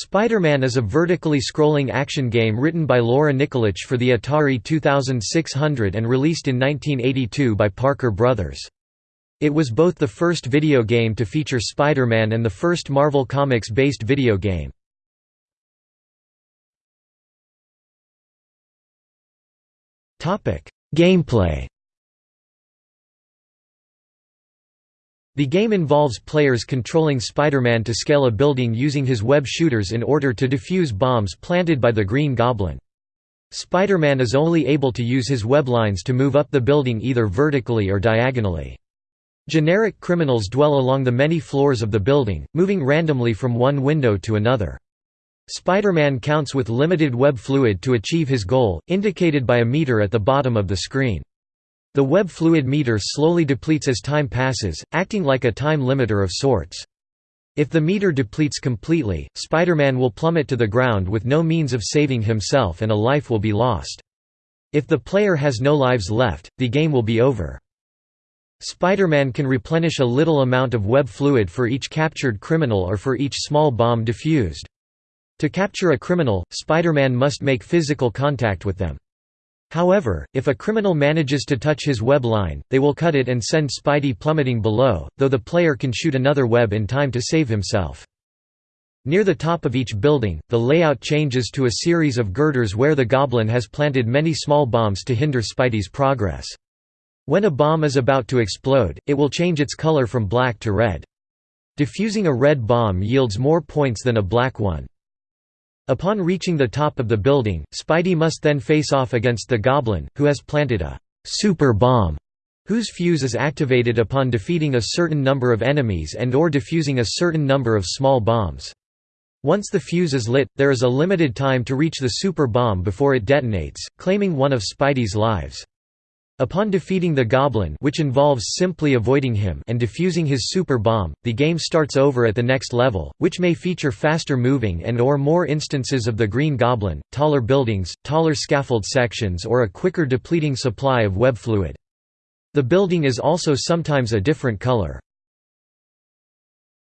Spider-Man is a vertically scrolling action game written by Laura Nikolich for the Atari 2600 and released in 1982 by Parker Brothers. It was both the first video game to feature Spider-Man and the first Marvel Comics-based video game. Gameplay The game involves players controlling Spider-Man to scale a building using his web shooters in order to defuse bombs planted by the Green Goblin. Spider-Man is only able to use his web lines to move up the building either vertically or diagonally. Generic criminals dwell along the many floors of the building, moving randomly from one window to another. Spider-Man counts with limited web fluid to achieve his goal, indicated by a meter at the bottom of the screen. The web fluid meter slowly depletes as time passes, acting like a time limiter of sorts. If the meter depletes completely, Spider-Man will plummet to the ground with no means of saving himself and a life will be lost. If the player has no lives left, the game will be over. Spider-Man can replenish a little amount of web fluid for each captured criminal or for each small bomb defused. To capture a criminal, Spider-Man must make physical contact with them. However, if a criminal manages to touch his web line, they will cut it and send Spidey plummeting below, though the player can shoot another web in time to save himself. Near the top of each building, the layout changes to a series of girders where the Goblin has planted many small bombs to hinder Spidey's progress. When a bomb is about to explode, it will change its color from black to red. Diffusing a red bomb yields more points than a black one. Upon reaching the top of the building, Spidey must then face off against the Goblin, who has planted a «super bomb» whose fuse is activated upon defeating a certain number of enemies and or defusing a certain number of small bombs. Once the fuse is lit, there is a limited time to reach the super bomb before it detonates, claiming one of Spidey's lives. Upon defeating the Goblin which involves simply avoiding him and defusing his super bomb, the game starts over at the next level, which may feature faster moving and or more instances of the Green Goblin, taller buildings, taller scaffold sections or a quicker depleting supply of web fluid. The building is also sometimes a different color.